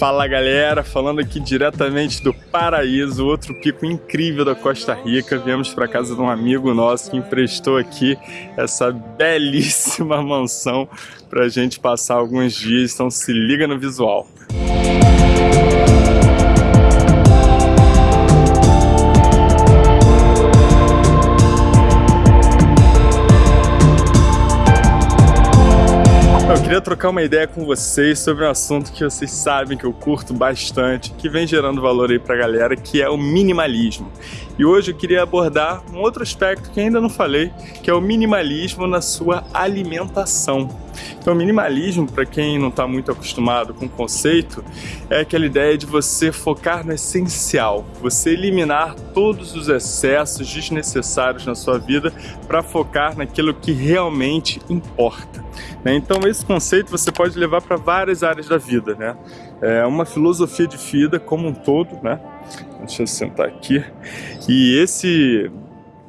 Fala galera, falando aqui diretamente do Paraíso, outro pico incrível da Costa Rica. Viemos para casa de um amigo nosso que emprestou aqui essa belíssima mansão para a gente passar alguns dias, então se liga no visual. Trocar uma ideia com vocês sobre um assunto que vocês sabem que eu curto bastante, que vem gerando valor aí pra galera, que é o minimalismo. E hoje eu queria abordar um outro aspecto que ainda não falei, que é o minimalismo na sua alimentação. Então, minimalismo, para quem não está muito acostumado com o conceito, é aquela ideia de você focar no essencial, você eliminar todos os excessos desnecessários na sua vida para focar naquilo que realmente importa. Né? Então, esse conceito você pode levar para várias áreas da vida. Né? É uma filosofia de vida como um todo. Né? Deixa eu sentar aqui. E esse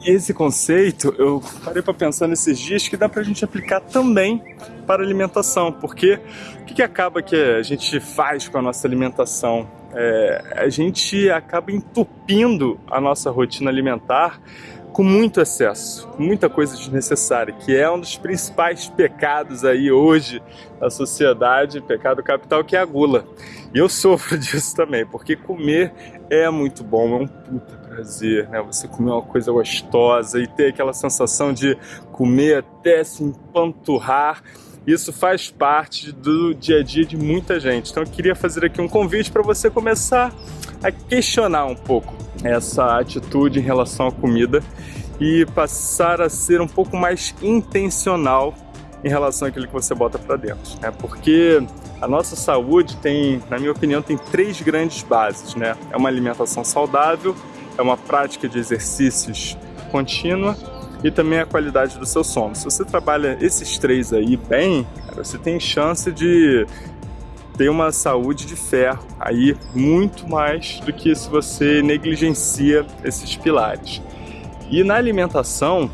esse conceito eu parei para pensar nesses dias que dá para a gente aplicar também para alimentação, porque o que, que, acaba que a gente faz com a nossa alimentação? É, a gente acaba entupindo a nossa rotina alimentar com muito excesso, com muita coisa desnecessária, que é um dos principais pecados aí hoje da sociedade, pecado capital, que é a gula. E eu sofro disso também, porque comer é muito bom, é um puta prazer, né? Você comer uma coisa gostosa e ter aquela sensação de comer até se empanturrar. Isso faz parte do dia a dia de muita gente. Então eu queria fazer aqui um convite para você começar questionar um pouco essa atitude em relação à comida e passar a ser um pouco mais intencional em relação àquilo que você bota para dentro, né? Porque a nossa saúde tem, na minha opinião, tem três grandes bases, né? É uma alimentação saudável, é uma prática de exercícios contínua e também a qualidade do seu sono. Se você trabalha esses três aí bem, você tem chance de ter uma saúde de ferro aí muito mais do que se você negligencia esses pilares. E na alimentação,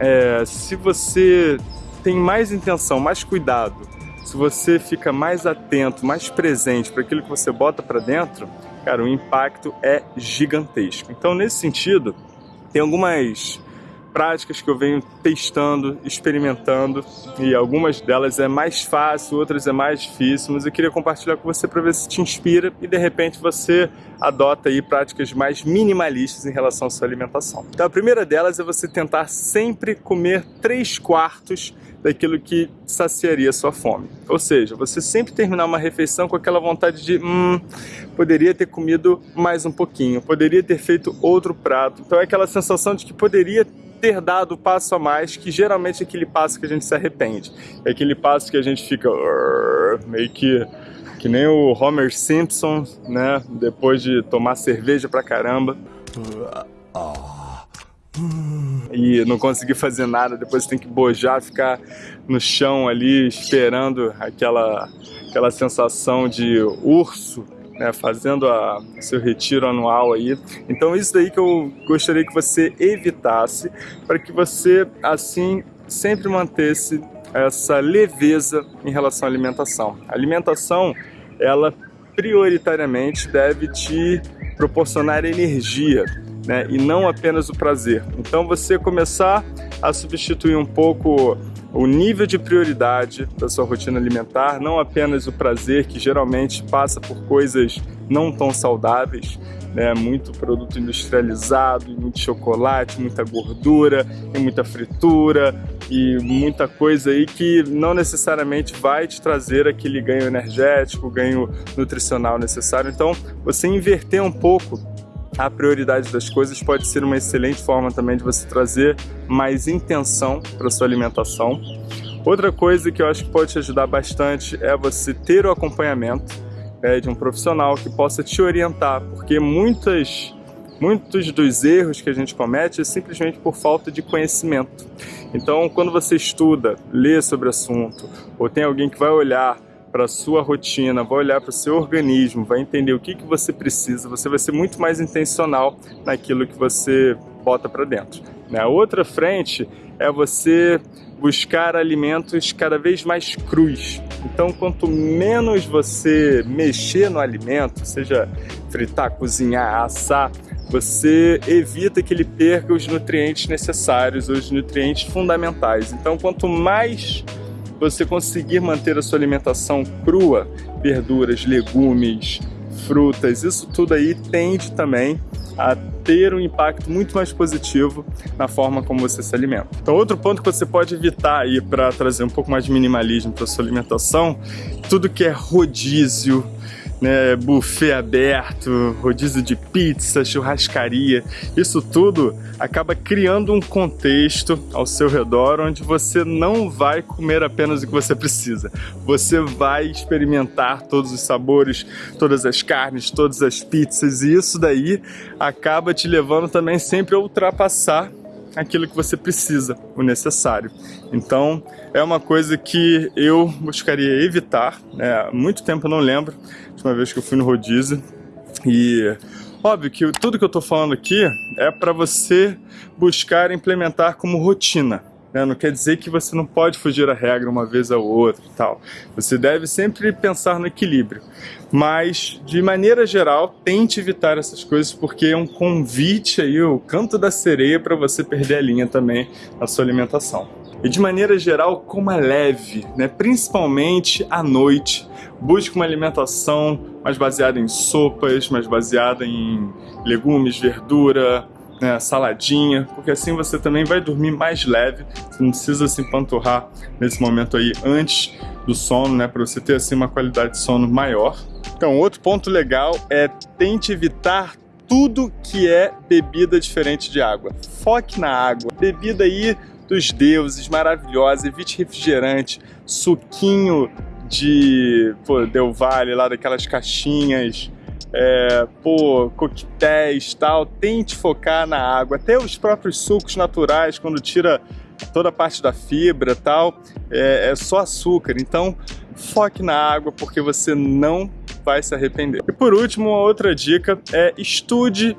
é, se você tem mais intenção, mais cuidado, se você fica mais atento, mais presente para aquilo que você bota para dentro, cara, o impacto é gigantesco. Então, nesse sentido, tem algumas práticas que eu venho testando, experimentando e algumas delas é mais fácil, outras é mais difícil, mas eu queria compartilhar com você para ver se te inspira e de repente você adota aí práticas mais minimalistas em relação à sua alimentação. Então a primeira delas é você tentar sempre comer 3 quartos daquilo que saciaria sua fome. Ou seja, você sempre terminar uma refeição com aquela vontade de hum, poderia ter comido mais um pouquinho, poderia ter feito outro prato. Então é aquela sensação de que poderia ter dado o passo a mais, que geralmente é aquele passo que a gente se arrepende. É aquele passo que a gente fica meio que que nem o Homer Simpson, né, depois de tomar cerveja pra caramba. E não conseguir fazer nada, depois tem que bojar, ficar no chão ali esperando aquela, aquela sensação de urso né, fazendo a, seu retiro anual aí. Então isso daí que eu gostaria que você evitasse, para que você assim sempre mantesse essa leveza em relação à alimentação. A alimentação, ela prioritariamente deve te proporcionar energia, né, e não apenas o prazer. Então você começar a substituir um pouco o nível de prioridade da sua rotina alimentar, não apenas o prazer, que geralmente passa por coisas não tão saudáveis, né? muito produto industrializado, muito chocolate, muita gordura, e muita fritura e muita coisa aí que não necessariamente vai te trazer aquele ganho energético, ganho nutricional necessário. Então, você inverter um pouco a prioridade das coisas pode ser uma excelente forma também de você trazer mais intenção para sua alimentação. Outra coisa que eu acho que pode te ajudar bastante é você ter o acompanhamento é, de um profissional que possa te orientar, porque muitas, muitos dos erros que a gente comete é simplesmente por falta de conhecimento. Então, quando você estuda, lê sobre o assunto, ou tem alguém que vai olhar para sua rotina, vai olhar para o seu organismo, vai entender o que, que você precisa, você vai ser muito mais intencional naquilo que você bota para dentro. Né? A outra frente é você buscar alimentos cada vez mais crus. Então, quanto menos você mexer no alimento, seja fritar, cozinhar, assar, você evita que ele perca os nutrientes necessários, os nutrientes fundamentais. Então, quanto mais você conseguir manter a sua alimentação crua, verduras, legumes, frutas, isso tudo aí tende também a ter um impacto muito mais positivo na forma como você se alimenta. Então, outro ponto que você pode evitar aí para trazer um pouco mais de minimalismo para sua alimentação, tudo que é rodízio, né, buffet aberto, rodízio de pizza, churrascaria, isso tudo acaba criando um contexto ao seu redor onde você não vai comer apenas o que você precisa. Você vai experimentar todos os sabores, todas as carnes, todas as pizzas. E isso daí acaba te levando também sempre a ultrapassar aquilo que você precisa, o necessário. Então, é uma coisa que eu buscaria evitar. Né? Há muito tempo eu não lembro, última vez que eu fui no rodízio. E óbvio que tudo que eu estou falando aqui é para você buscar implementar como rotina. Né? Não quer dizer que você não pode fugir da regra uma vez ou outra e tal. Você deve sempre pensar no equilíbrio. Mas, de maneira geral, tente evitar essas coisas porque é um convite aí, o canto da sereia para você perder a linha também na sua alimentação. E de maneira geral, coma leve, né? principalmente à noite. Busque uma alimentação mais baseada em sopas, mais baseada em legumes, verdura, né, saladinha, porque assim você também vai dormir mais leve, você não precisa se empanturrar nesse momento aí antes do sono, né, para você ter assim uma qualidade de sono maior. Então, outro ponto legal é tente evitar tudo que é bebida diferente de água. Foque na água. Bebida aí dos deuses, maravilhosa, evite refrigerante, suquinho de pô, Del Valle, lá daquelas caixinhas, é, pô, coquetéis tal, tente focar na água. Até os próprios sucos naturais, quando tira toda a parte da fibra tal, é, é só açúcar. Então, foque na água porque você não vai se arrepender. E por último, uma outra dica é estude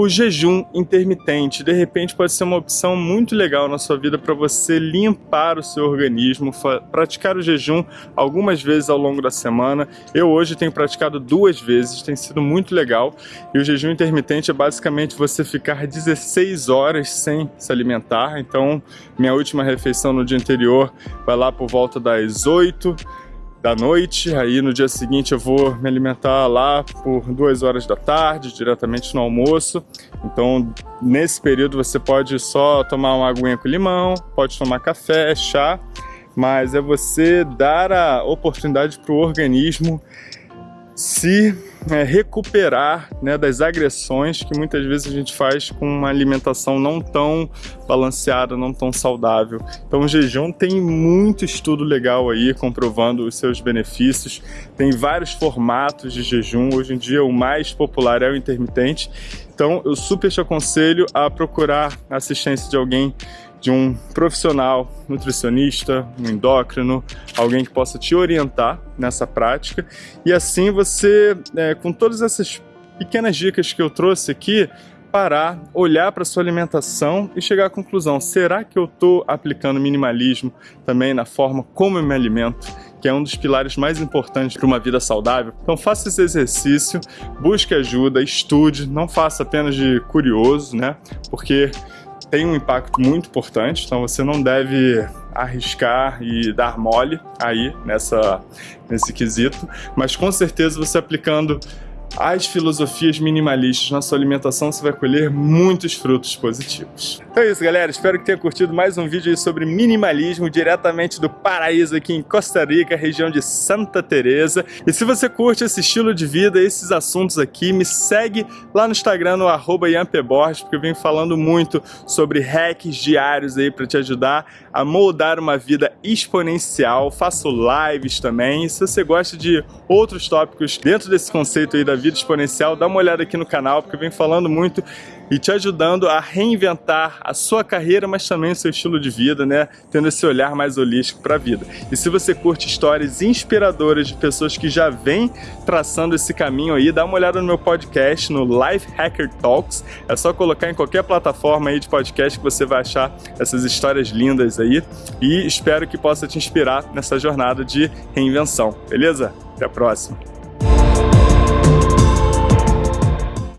o jejum intermitente, de repente, pode ser uma opção muito legal na sua vida para você limpar o seu organismo, praticar o jejum algumas vezes ao longo da semana. Eu hoje tenho praticado duas vezes, tem sido muito legal. E o jejum intermitente é basicamente você ficar 16 horas sem se alimentar. Então, minha última refeição no dia anterior vai lá por volta das 8 da noite, aí no dia seguinte eu vou me alimentar lá por duas horas da tarde, diretamente no almoço. Então, nesse período você pode só tomar uma aguinha com limão, pode tomar café, chá, mas é você dar a oportunidade para o organismo se é, recuperar né, das agressões que muitas vezes a gente faz com uma alimentação não tão balanceada, não tão saudável. Então o jejum tem muito estudo legal aí comprovando os seus benefícios. Tem vários formatos de jejum. Hoje em dia o mais popular é o intermitente. Então eu super te aconselho a procurar assistência de alguém de um profissional, nutricionista, um endócrino, alguém que possa te orientar nessa prática. E assim você, é, com todas essas pequenas dicas que eu trouxe aqui, parar, olhar para sua alimentação e chegar à conclusão, será que eu estou aplicando minimalismo também na forma como eu me alimento? que é um dos pilares mais importantes para uma vida saudável. Então faça esse exercício, busque ajuda, estude, não faça apenas de curioso, né? Porque tem um impacto muito importante, então você não deve arriscar e dar mole aí nessa, nesse quesito, mas com certeza você aplicando as filosofias minimalistas na sua alimentação, você vai colher muitos frutos positivos. Então é isso, galera. Espero que tenha curtido mais um vídeo sobre minimalismo diretamente do paraíso aqui em Costa Rica, região de Santa Teresa. E se você curte esse estilo de vida, esses assuntos aqui, me segue lá no Instagram, no arroba porque eu venho falando muito sobre hacks diários aí para te ajudar a moldar uma vida exponencial. Faço lives também. Se você gosta de outros tópicos dentro desse conceito aí da vida exponencial, dá uma olhada aqui no canal, porque eu venho falando muito e te ajudando a reinventar a sua carreira, mas também o seu estilo de vida, né? Tendo esse olhar mais holístico para a vida. E se você curte histórias inspiradoras de pessoas que já vêm traçando esse caminho aí, dá uma olhada no meu podcast, no Life Hacker Talks. É só colocar em qualquer plataforma aí de podcast que você vai achar essas histórias lindas aí. E espero que possa te inspirar nessa jornada de reinvenção, beleza? Até a próxima!